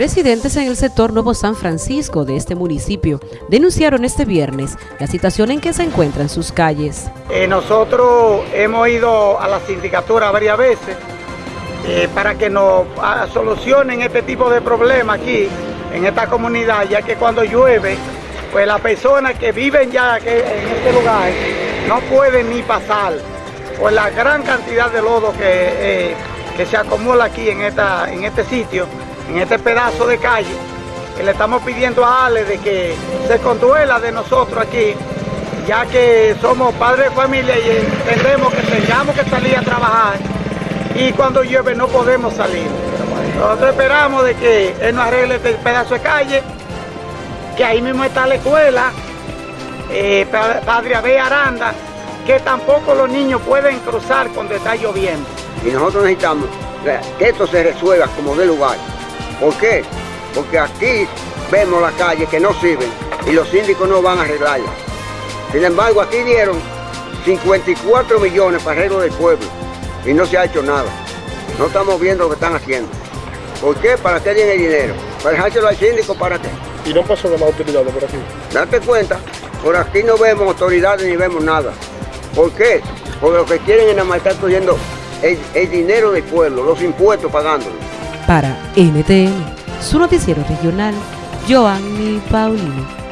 Residentes en el sector Nuevo San Francisco de este municipio denunciaron este viernes la situación en que se encuentran sus calles. Eh, nosotros hemos ido a la sindicatura varias veces eh, para que nos ah, solucionen este tipo de problemas aquí en esta comunidad, ya que cuando llueve, pues las personas que viven ya en este lugar no pueden ni pasar por la gran cantidad de lodo que, eh, que se acumula aquí en, esta, en este sitio en este pedazo de calle, que le estamos pidiendo a Ale de que se conduela de nosotros aquí, ya que somos padres de familia y entendemos que tengamos que salir a trabajar y cuando llueve no podemos salir. Nosotros esperamos de que él nos arregle este pedazo de calle, que ahí mismo está la escuela, eh, Padre Abel Aranda, que tampoco los niños pueden cruzar cuando está lloviendo. Y nosotros necesitamos que esto se resuelva como de lugar. ¿Por qué? Porque aquí vemos las calles que no sirven y los síndicos no van a arreglarlas. Sin embargo, aquí dieron 54 millones para arreglo del pueblo y no se ha hecho nada. No estamos viendo lo que están haciendo. ¿Por qué? ¿Para qué tienen el dinero? ¿Para dejárselo al síndico? ¿Para qué? ¿Y no pasó las autoridades por aquí? Date cuenta, por aquí no vemos autoridades ni vemos nada. ¿Por qué? Porque lo que quieren es nada más estar cogiendo el, el dinero del pueblo, los impuestos pagándolo. Para NTN, su noticiero regional, Joanny Paulino.